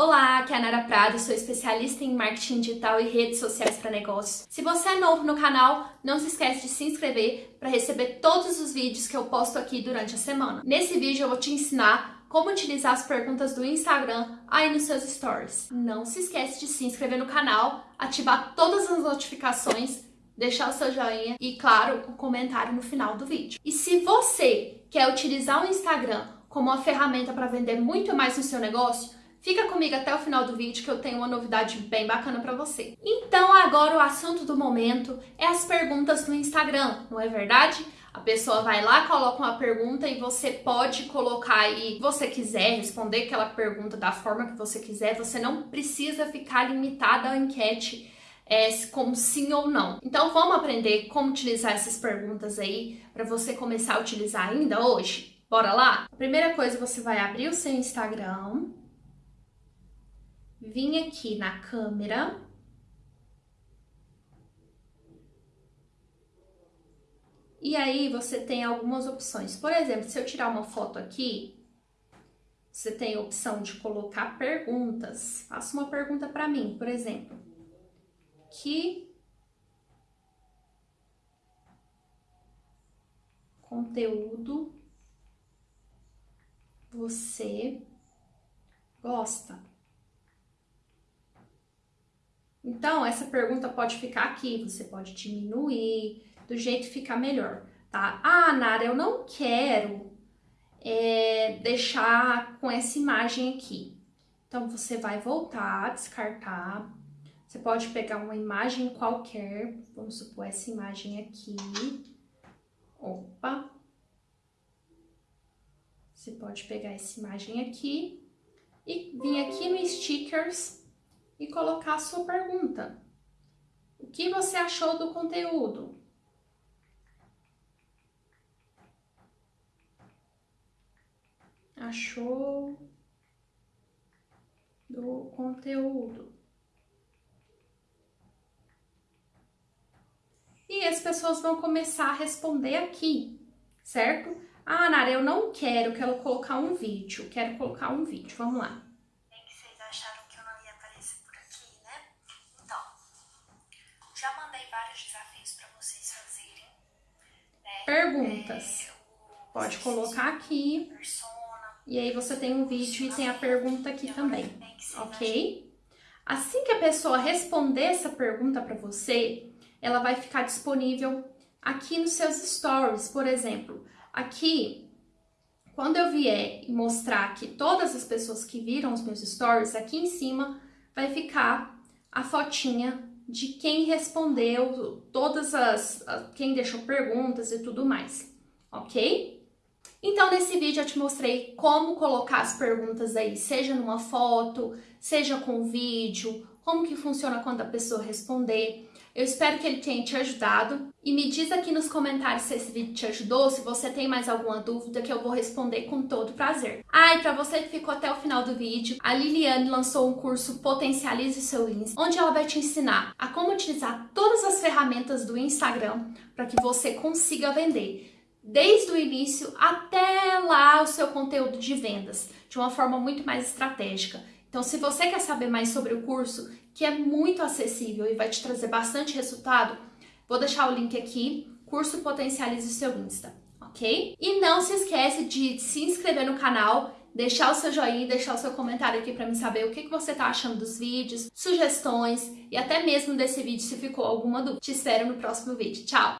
Olá, aqui é a Nara Prado, sou especialista em marketing digital e redes sociais para negócios. Se você é novo no canal, não se esquece de se inscrever para receber todos os vídeos que eu posto aqui durante a semana. Nesse vídeo eu vou te ensinar como utilizar as perguntas do Instagram aí nos seus stories. Não se esquece de se inscrever no canal, ativar todas as notificações, deixar o seu joinha e, claro, o um comentário no final do vídeo. E se você quer utilizar o Instagram como uma ferramenta para vender muito mais no seu negócio, Fica comigo até o final do vídeo que eu tenho uma novidade bem bacana para você. Então agora o assunto do momento é as perguntas no Instagram, não é verdade? A pessoa vai lá, coloca uma pergunta e você pode colocar aí, você quiser responder aquela pergunta da forma que você quiser, você não precisa ficar limitada à enquete é, como sim ou não. Então vamos aprender como utilizar essas perguntas aí para você começar a utilizar ainda hoje? Bora lá? A primeira coisa, você vai abrir o seu Instagram, vim aqui na câmera. E aí você tem algumas opções. Por exemplo, se eu tirar uma foto aqui, você tem a opção de colocar perguntas. Faça uma pergunta para mim, por exemplo. Que conteúdo você gosta? Então, essa pergunta pode ficar aqui, você pode diminuir, do jeito que ficar melhor, tá? Ah, Nara, eu não quero é, deixar com essa imagem aqui. Então, você vai voltar, descartar. Você pode pegar uma imagem qualquer, vamos supor essa imagem aqui. Opa! Você pode pegar essa imagem aqui e vir aqui no Stickers e colocar a sua pergunta. O que você achou do conteúdo? Achou do conteúdo? E as pessoas vão começar a responder aqui, certo? Ah, Nara, eu não quero, quero colocar um vídeo, quero colocar um vídeo, vamos lá. Perguntas. Pode colocar aqui. E aí você tem um vídeo e tem a pergunta aqui também, ok? Assim que a pessoa responder essa pergunta para você, ela vai ficar disponível aqui nos seus stories, por exemplo. Aqui, quando eu vier mostrar que todas as pessoas que viram os meus stories, aqui em cima vai ficar a fotinha de quem respondeu, todas as, quem deixou perguntas e tudo mais, ok? Então, nesse vídeo eu te mostrei como colocar as perguntas aí, seja numa foto, seja com vídeo, como que funciona quando a pessoa responder. Eu espero que ele tenha te ajudado e me diz aqui nos comentários se esse vídeo te ajudou, se você tem mais alguma dúvida que eu vou responder com todo prazer. Ah, e para você que ficou até o final do vídeo, a Liliane lançou um curso Potencialize Seu Insta, onde ela vai te ensinar a como utilizar todas as ferramentas do Instagram para que você consiga vender desde o início até lá o seu conteúdo de vendas, de uma forma muito mais estratégica. Então, se você quer saber mais sobre o curso, que é muito acessível e vai te trazer bastante resultado, vou deixar o link aqui, curso Potencialize o seu Insta, ok? E não se esquece de se inscrever no canal, deixar o seu joinha, deixar o seu comentário aqui para me saber o que, você tá achando dos vídeos, sugestões e até mesmo desse vídeo se ficou alguma dúvida. Te espero no próximo vídeo. Tchau!